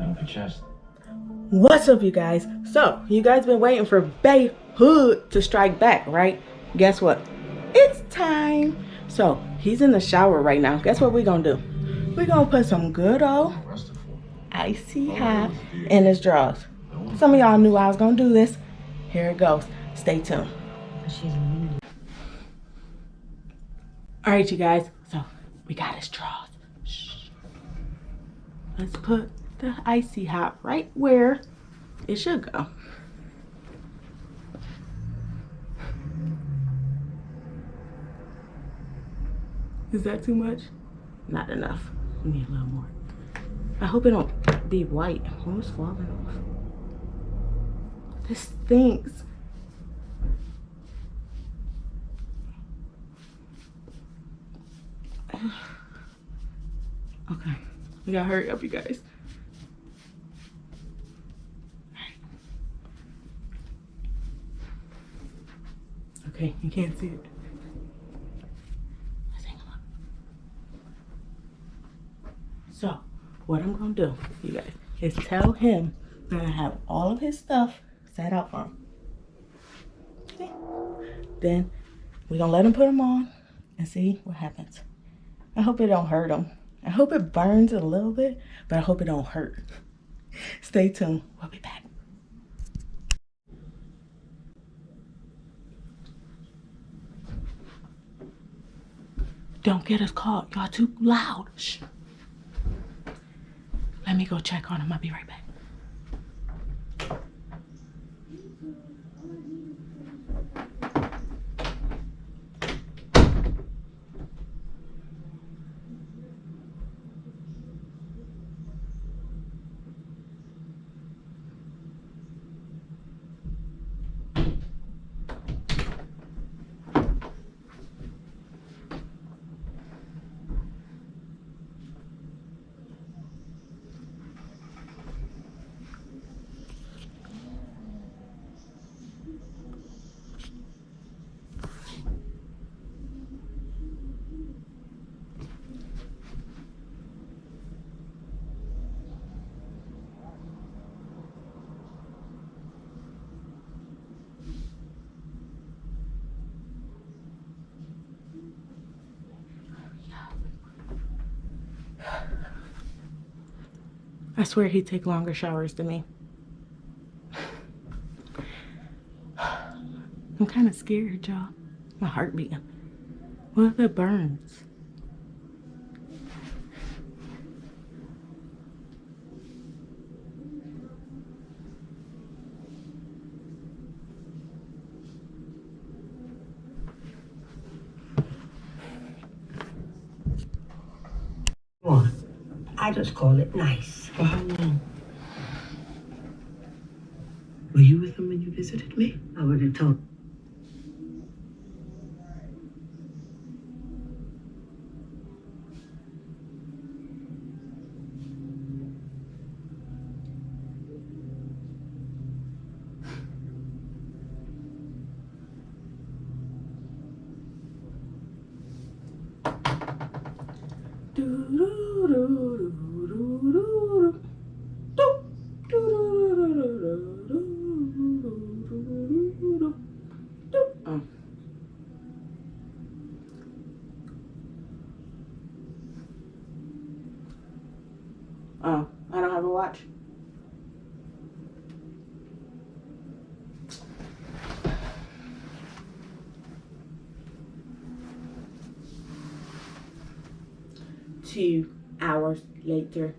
The chest. What's up, you guys? So, you guys been waiting for Bay Hood to strike back, right? Guess what? It's time. So, he's in the shower right now. Guess what we gonna do? we gonna put some good old icy hot in his drawers. Some of y'all knew I was gonna do this. Here it goes. Stay tuned. All right, you guys. So, we got his drawers. Shh. Let's put the icy hot right where it should go. Is that too much? Not enough. We need a little more. I hope it don't be white. It's falling off. This stinks. Okay. We gotta hurry up, you guys. Okay, you can't see it. So, what I'm gonna do, you guys, is tell him that I have all of his stuff set out for him. Okay? Then we're gonna let him put them on and see what happens. I hope it don't hurt him. I hope it burns a little bit, but I hope it don't hurt. Stay tuned. We'll be back. Don't get us caught. Y'all too loud. Shh. Let me go check on him. I'll be right back. I swear he'd take longer showers than me. I'm kind of scared, y'all. My heart beating. What if it burns? I just call it nice. For how long? Were you with him when you visited me? I would have told. Do, do, do, Oh, I don't have a watch. Two hours later.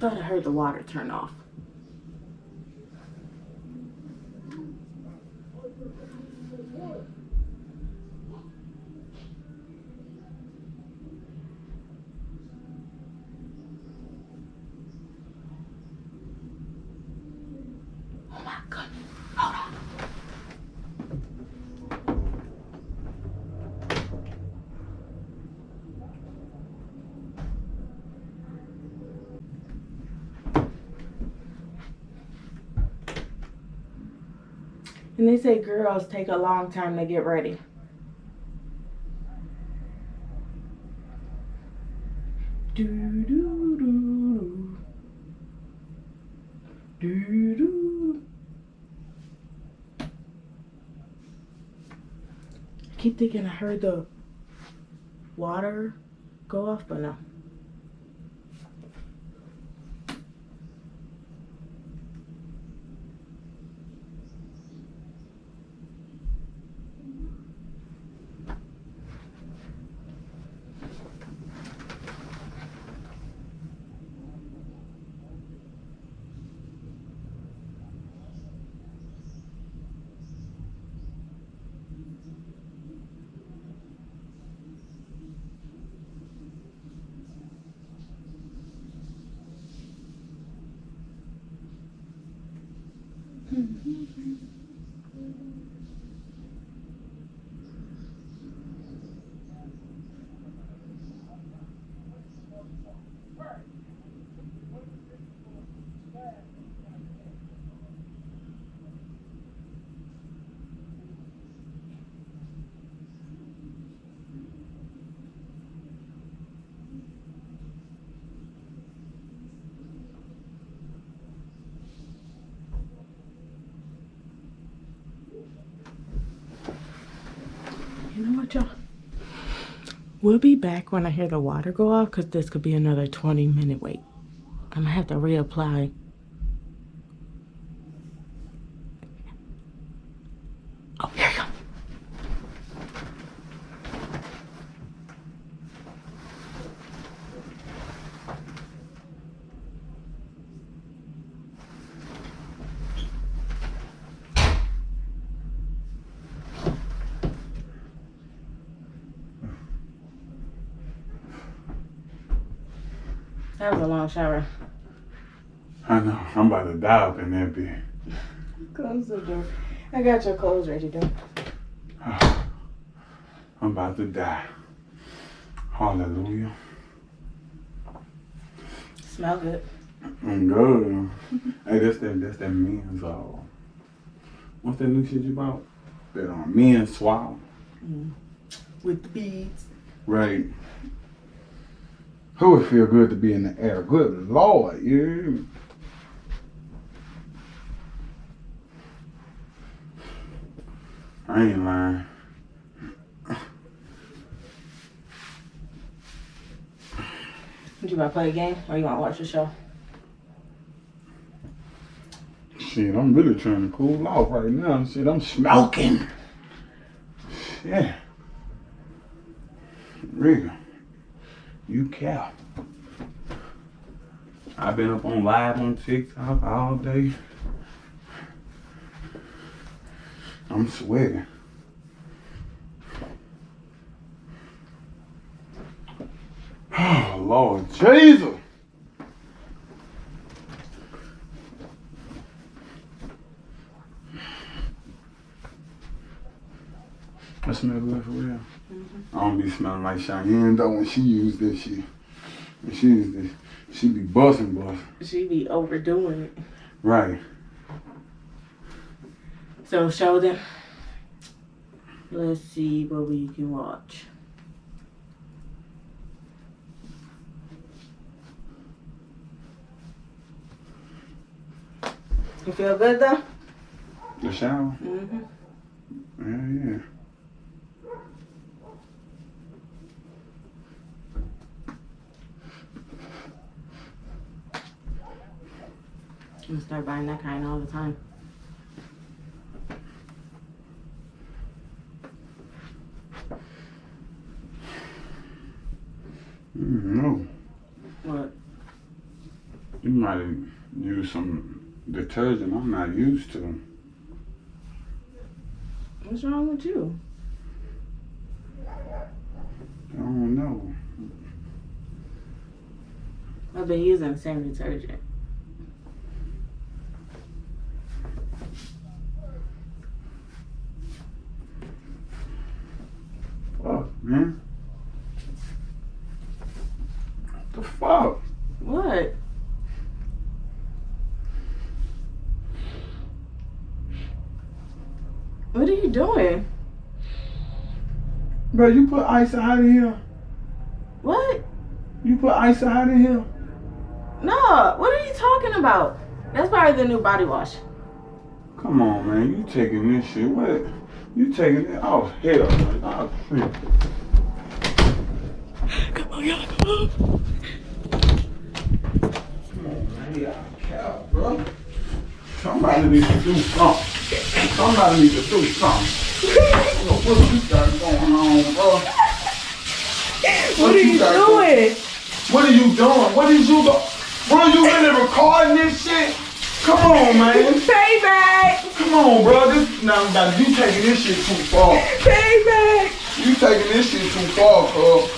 Thought I heard the water turn off. And they say girls take a long time to get ready. Do do do do do. I keep thinking I heard the water go off, but no. Y'all? We'll be back when I hear the water go off because this could be another 20 minute wait. I'm gonna have to reapply. That was a long shower. I know. I'm about to die up in that bed. Close the door. I got your clothes ready, dude. I'm about to die. Hallelujah. Smell good. I'm good. hey, that's that that's that men's uh what's that new shit you bought? That um men's swallow. With the beads. Right. Who would feel good to be in the air? Good Lord, you? I ain't lying. You want to play a game or you want to watch the show? Shit, I'm really trying to cool off right now. Shit, I'm smoking. Yeah. Real. You care. I've been up on live on TikTok all day. I'm sweating. Oh, Lord Jesus. Smell good for real. I don't be smelling like Cheyenne though when she used this shit. When she used this, she be busting bust. She be overdoing it. Right. So show them. Let's see what we can watch. You feel good though? The shower? Mm-hmm. Yeah, yeah. I'm gonna start buying that kind all the time. Mm, no. What? You might have used some detergent I'm not used to. What's wrong with you? I don't know. I've been using the same detergent. Fuck, man. What the fuck? What? What are you doing? Bro, you put ice out in here. What? You put ice out in here. No, what are you talking about? That's probably the new body wash. Come on, man. You taking this shit. What? You taking it? Oh, hell, man. Oh, shit. Come on, y'all, come on. Come on, man. Y'all bro. Somebody needs to do something. Somebody needs to do something. I don't know what you got going on, bro. What are you got going- doing? What are you doing? What is you doing? Bro, you really recording this shit? Come on, man. Payback! Come on, bro. This now, now you taking this shit too far. Payback! You taking this shit too far, cuz.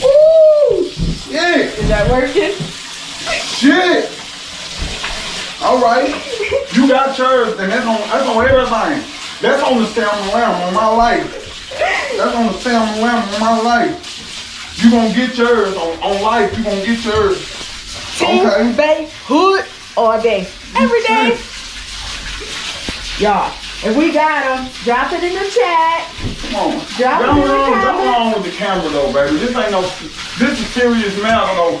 Woo! Shit! Is that working? Shit! Alright. You got yours, and that's on that's on everything. That's on the salmon lamb on my life. That's on the salmon lamb on my life. You gonna get yours on, on life, you gonna get yours. Okay. Bay Hood all day. Every day. Y'all, if we got them, drop it in the chat. Come on. Drop it Don't in the wrong, don't comments. wrong with the camera though, baby. This ain't no this is serious matter though.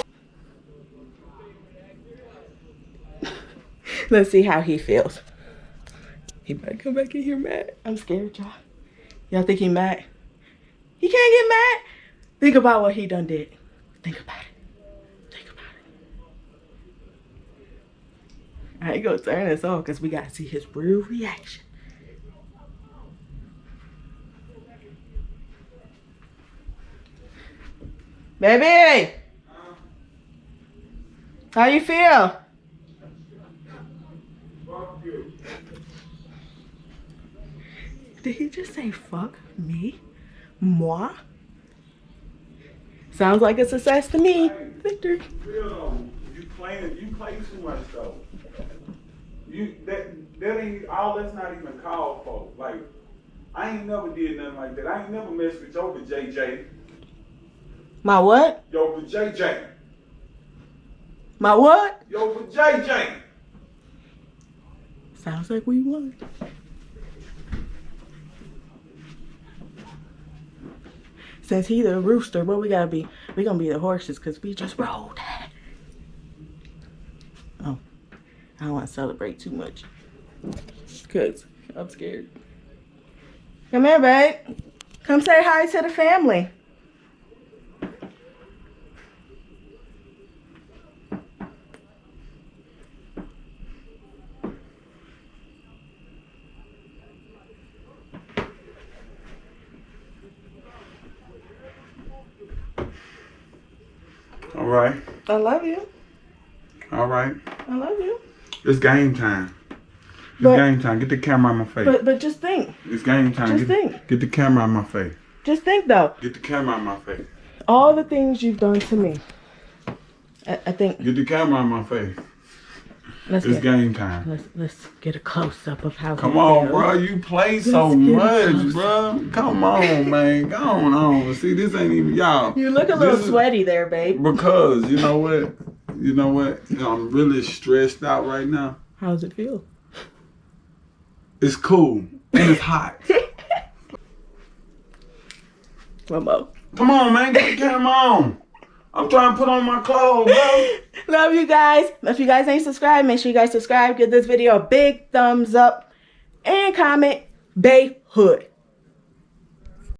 Let's see how he feels. He might come back in here mad. I'm scared, y'all. Y'all think he mad? He can't get mad. Think about what he done did. Think about it. Think about it. I ain't gonna turn this off because we gotta see his real reaction. Baby! How you feel? Did he just say fuck me? Moi? Sounds like a success to me. Victor. You playing you too much though. You that that ain't all that's not even called for. Like I ain't never did nothing like that. I ain't never messed with your JJ. My what? Yo, JJ. My what? Yo, for JJ. Sounds like we won. Since he the rooster, what we gotta be? We gonna be the horses because we just rolled. Oh, I don't want to celebrate too much because I'm scared. Come here, babe. Come say hi to the family. All right. I love you. All right. I love you. It's game time. It's But- game time. Get the camera on my face. But but just think, it's game time. just Get, think. get the camera on my face. just think though. Get the camera on my face. all the things you've done to me. I, I think Get the camera on my face. let's It's get, game time. let's let's get a close up of how. Come on, bro. You play so much, bro. Come on, man. Go on, on. See, this ain't even y'all. You look a little This is- sweaty there, babe. Because you know what? You know what? I'm really stressed out right now. How does it feel? It's cool and it's hot. Momo. Come on, man. Get the camera on. I'm trying to put on my clothes, bro. Love you guys. If you guys ain't subscribed, make sure you guys subscribe. Give this video a big thumbs up and comment Bay Hood.